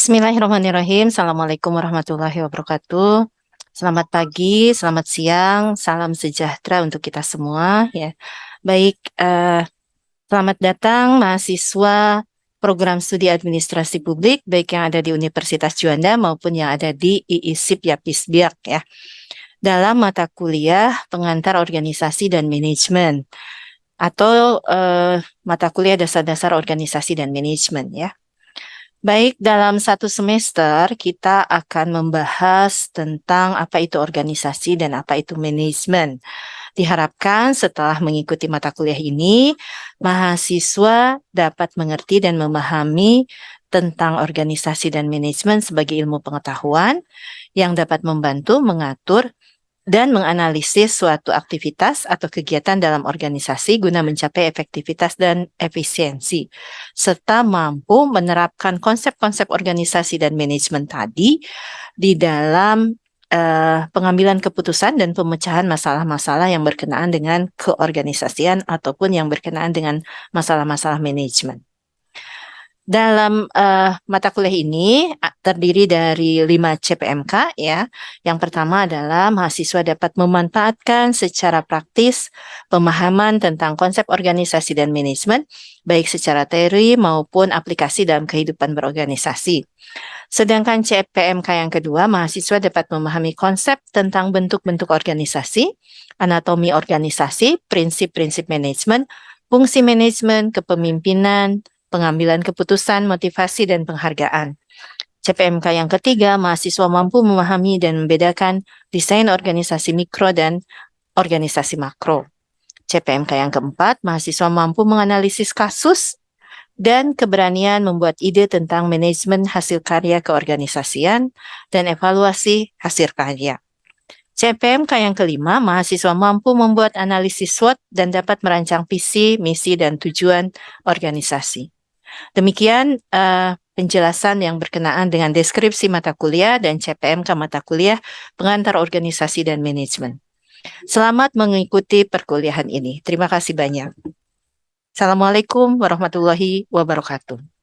Bismillahirrahmanirrahim. Assalamualaikum warahmatullahi wabarakatuh. Selamat pagi, selamat siang, salam sejahtera untuk kita semua ya. Baik, eh, selamat datang mahasiswa program studi administrasi publik baik yang ada di Universitas Juanda maupun yang ada di IISIP Yapisbiak ya. Dalam mata kuliah pengantar organisasi dan manajemen atau eh, mata kuliah dasar-dasar organisasi dan manajemen ya. Baik, dalam satu semester kita akan membahas tentang apa itu organisasi dan apa itu manajemen. Diharapkan setelah mengikuti mata kuliah ini, mahasiswa dapat mengerti dan memahami tentang organisasi dan manajemen sebagai ilmu pengetahuan yang dapat membantu mengatur dan menganalisis suatu aktivitas atau kegiatan dalam organisasi guna mencapai efektivitas dan efisiensi, serta mampu menerapkan konsep-konsep organisasi dan manajemen tadi di dalam uh, pengambilan keputusan dan pemecahan masalah-masalah yang berkenaan dengan keorganisasian ataupun yang berkenaan dengan masalah-masalah manajemen. Dalam uh, mata kuliah ini terdiri dari 5 CPMK ya. Yang pertama adalah mahasiswa dapat memanfaatkan secara praktis pemahaman tentang konsep organisasi dan manajemen baik secara teori maupun aplikasi dalam kehidupan berorganisasi. Sedangkan CPMK yang kedua, mahasiswa dapat memahami konsep tentang bentuk-bentuk organisasi, anatomi organisasi, prinsip-prinsip manajemen, fungsi manajemen, kepemimpinan, pengambilan keputusan, motivasi, dan penghargaan. CPMK yang ketiga, mahasiswa mampu memahami dan membedakan desain organisasi mikro dan organisasi makro. CPMK yang keempat, mahasiswa mampu menganalisis kasus dan keberanian membuat ide tentang manajemen hasil karya keorganisasian dan evaluasi hasil karya. CPMK yang kelima, mahasiswa mampu membuat analisis SWOT dan dapat merancang visi, misi, dan tujuan organisasi. Demikian uh, penjelasan yang berkenaan dengan deskripsi mata kuliah dan CPMK mata kuliah pengantar organisasi dan manajemen. Selamat mengikuti perkuliahan ini. Terima kasih banyak. Assalamualaikum warahmatullahi wabarakatuh.